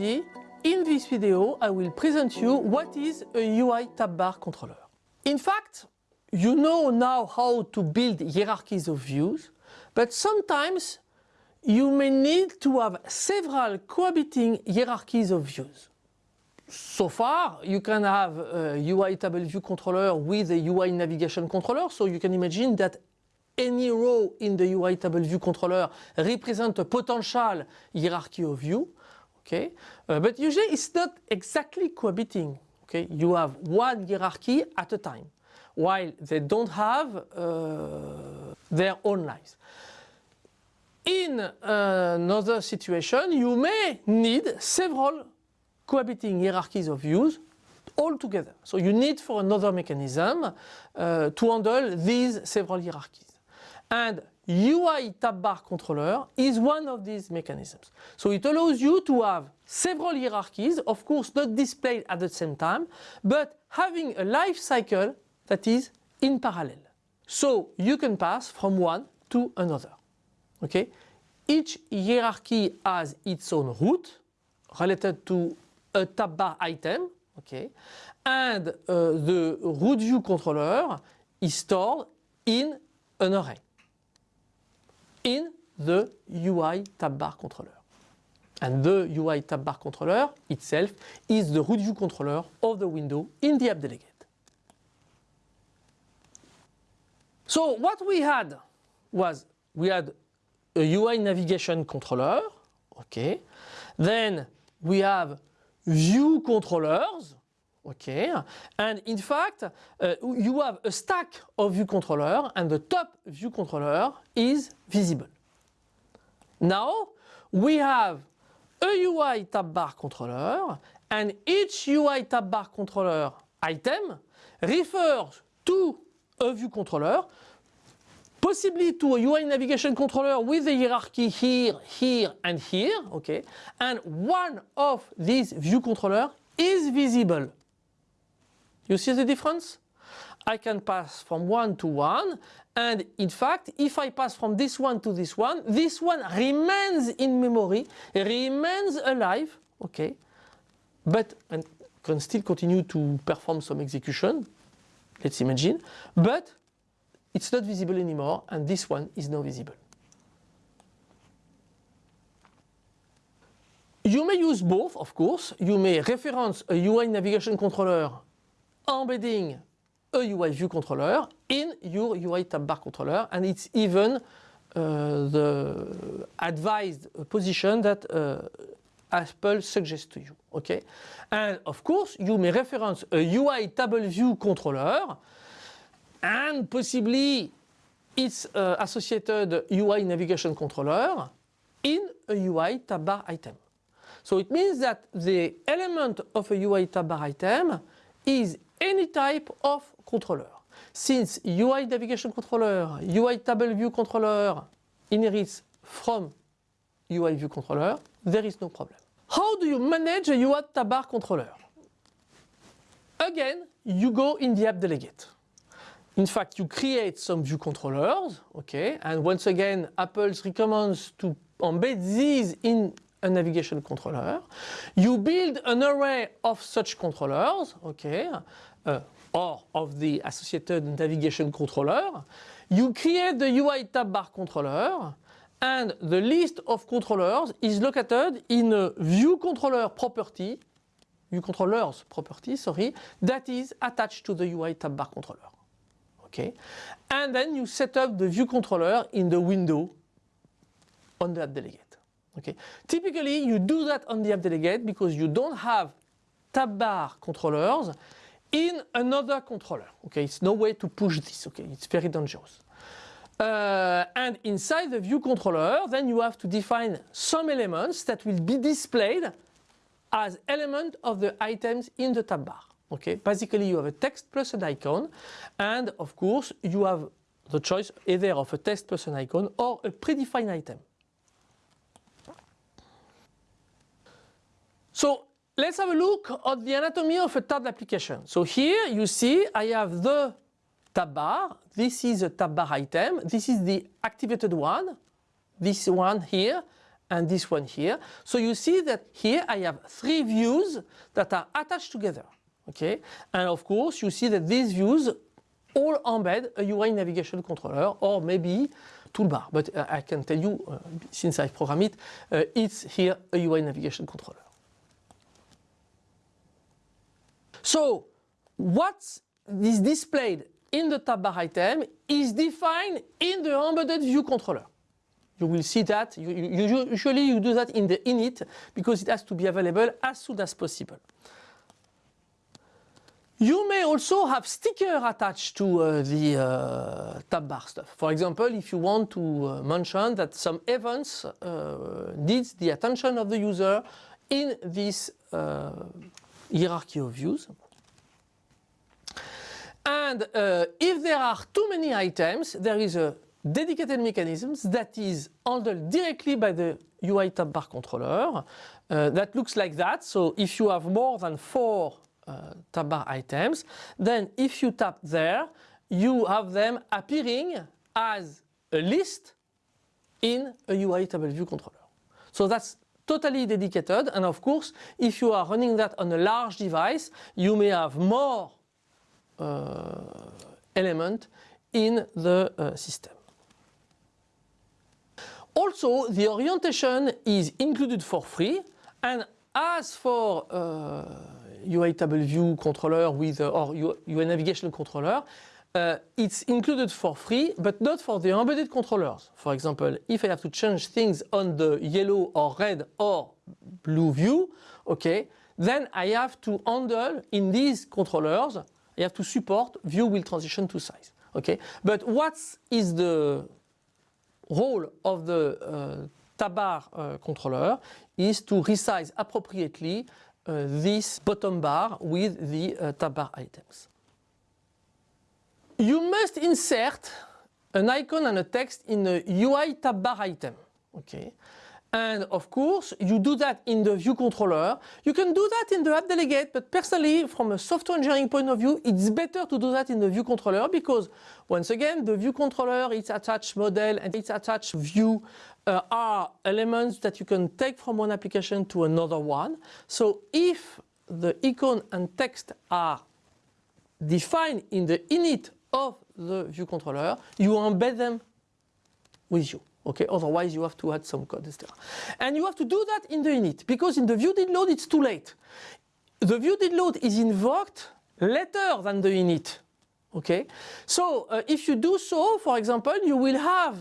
in this video I will present you what is a UI tab bar controller. In fact, you know now how to build hierarchies of views, but sometimes you may need to have several cohabiting hierarchies of views. So far, you can have a UI table view controller with a UI navigation controller, so you can imagine that any row in the UI table view controller represents a potential hierarchy of view. Okay, uh, but usually it's not exactly cohabiting. Okay, you have one hierarchy at a time, while they don't have uh, their own lives. In another situation, you may need several cohabiting hierarchies of views all together. So you need for another mechanism uh, to handle these several hierarchies. And UI tab bar controller is one of these mechanisms. So it allows you to have several hierarchies, of course not displayed at the same time, but having a life cycle that is in parallel. So you can pass from one to another. Okay? Each hierarchy has its own root related to a tab bar item. Okay? And uh, the root view controller is stored in an array in the UI tab bar controller. And the UI tab bar controller itself is the root view controller of the window in the app delegate. So what we had was we had a UI navigation controller, okay. Then we have view controllers, okay. And in fact, uh, you have a stack of view controller and the top view controller is visible. Now we have a UI tab bar controller and each UI tab bar controller item refers to a view controller possibly to a UI navigation controller with a hierarchy here, here and here, okay, and one of these view controller is visible. You see the difference? I can pass from one to one and in fact if I pass from this one to this one, this one remains in memory, remains alive, okay, but and can still continue to perform some execution, let's imagine, but it's not visible anymore and this one is now visible. You may use both, of course. You may reference a UI navigation controller embedding a UI view controller in your UI tab bar controller and it's even uh, the advised position that uh, Apple suggests to you. Okay, and of course you may reference a UI table view controller and possibly its uh, associated UI navigation controller in a UI tab bar item. So it means that the element of a UI tab bar item is any type of controller. Since UI navigation controller, UI table view controller inherits from UI view controller, there is no problem. How do you manage a UI tab bar controller? Again, you go in the app delegate. In fact, you create some view controllers, okay, and once again, Apple recommends to embed these in a navigation controller. You build an array of such controllers, okay, uh, or of the associated navigation controller. You create the UI tab bar controller and the list of controllers is located in a view controller property, view controllers property, sorry, that is attached to the UI tab bar controller. Okay, and then you set up the view controller in the window on the app delegate. Okay. Typically, you do that on the app delegate because you don't have tab bar controllers in another controller. Okay, it's no way to push this. Okay, it's very dangerous. Uh, and inside the view controller, then you have to define some elements that will be displayed as element of the items in the tab bar. Okay, basically you have a text plus an icon, and of course you have the choice either of a text plus an icon or a predefined item. So let's have a look at the anatomy of a tab application. So here you see I have the tab bar. This is a tab bar item. This is the activated one. This one here and this one here. So you see that here I have three views that are attached together. Okay, and of course you see that these views all embed a UI navigation controller or maybe toolbar. But uh, I can tell you, uh, since I program it, uh, it's here a UI navigation controller. So what is displayed in the tab bar item is defined in the embedded view controller. You will see that, you, you, usually you do that in the init because it has to be available as soon as possible. You may also have sticker attached to uh, the uh, tab bar stuff. For example, if you want to uh, mention that some events uh, needs the attention of the user in this uh, hierarchy of views. And uh, if there are too many items, there is a dedicated mechanism that is handled directly by the UI tab bar controller that looks like that. So if you have more than four uh, tab bar items. Then if you tap there, you have them appearing as a list in a UI table view controller. So that's totally dedicated and of course if you are running that on a large device you may have more uh, element in the uh, system. Also the orientation is included for free and as for uh, view controller with or UI navigation controller, uh, it's included for free, but not for the embedded controllers. For example, if I have to change things on the yellow or red or blue view, okay, then I have to handle in these controllers, I have to support view will transition to size. Okay, but what is the role of the uh, tab bar uh, controller is to resize appropriately uh, this bottom bar with the uh, tab bar items. You must insert an icon and a text in the UI tab bar item. Okay. And of course, you do that in the view controller. You can do that in the app delegate, but personally, from a software engineering point of view, it's better to do that in the view controller because once again, the view controller, its attached model and its attached view uh, are elements that you can take from one application to another one. So if the icon and text are defined in the init of the view controller, you embed them with you. Okay, otherwise you have to add some code, etc. And you have to do that in the init because in the view did load it's too late. The view did load is invoked later than the init. Okay, so uh, if you do so, for example, you will have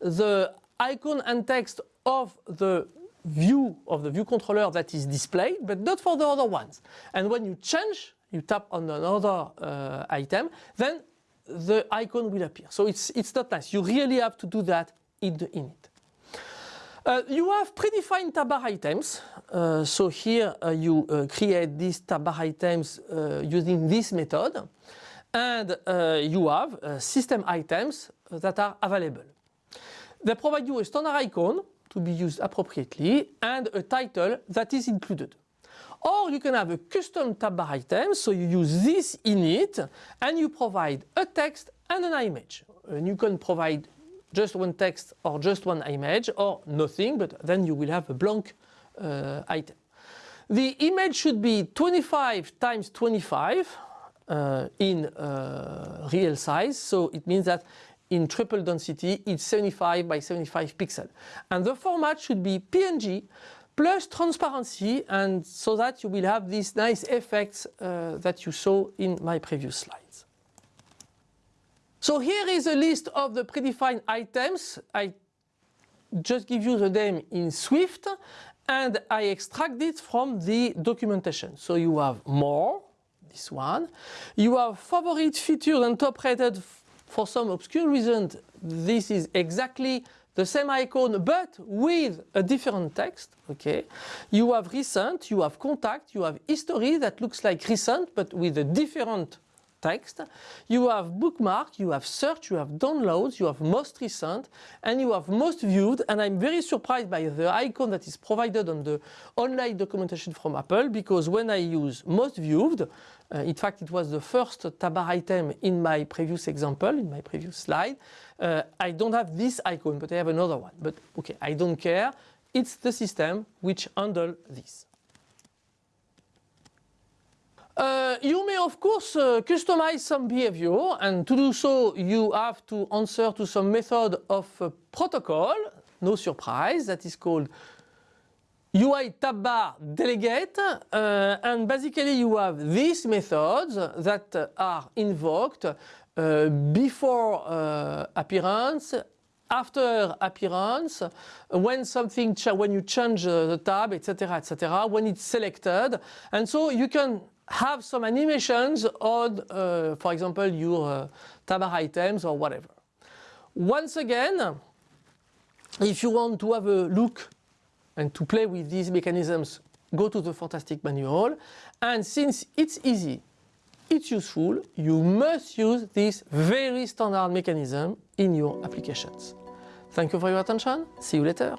the icon and text of the view of the view controller that is displayed, but not for the other ones. And when you change, you tap on another uh, item, then the icon will appear. So it's, it's not nice. You really have to do that in the init. Uh, you have predefined tab bar items. Uh, so here uh, you uh, create these tab bar items uh, using this method. And uh, you have system items that are available. They provide you a standard icon to be used appropriately and a title that is included. Or you can have a custom tab bar item, so you use this init and you provide a text and an image. And you can provide just one text or just one image or nothing, but then you will have a blank uh, item. The image should be 25 times 25 uh, in uh, real size, so it means that in triple density it's 75 by 75 pixel and the format should be PNG plus transparency and so that you will have these nice effects uh, that you saw in my previous slides. So here is a list of the predefined items. I just give you the name in Swift and I extract it from the documentation. So you have more, this one. You have favorite features and top rated for some obscure reason, this is exactly the same icon but with a different text. Okay, You have recent, you have contact, you have history that looks like recent but with a different text. You have bookmark, you have search, you have downloads, you have most recent and you have most viewed and I'm very surprised by the icon that is provided on the online documentation from Apple because when I use most viewed uh, in fact, it was the first tab bar item in my previous example, in my previous slide. Uh, I don't have this icon, but I have another one. But okay, I don't care. it's the system which handle this. Uh, you may of course uh, customize some behavior and to do so you have to answer to some method of uh, protocol, no surprise, that is called UI tab bar delegate uh, and basically you have these methods that are invoked uh, before uh, appearance, after appearance, when something when you change the tab, etc., etc., when it's selected, and so you can have some animations on, uh, for example, your uh, tab items or whatever. Once again, if you want to have a look and to play with these mechanisms, go to the Fantastic Manual. And since it's easy, it's useful, you must use this very standard mechanism in your applications. Thank you for your attention. See you later.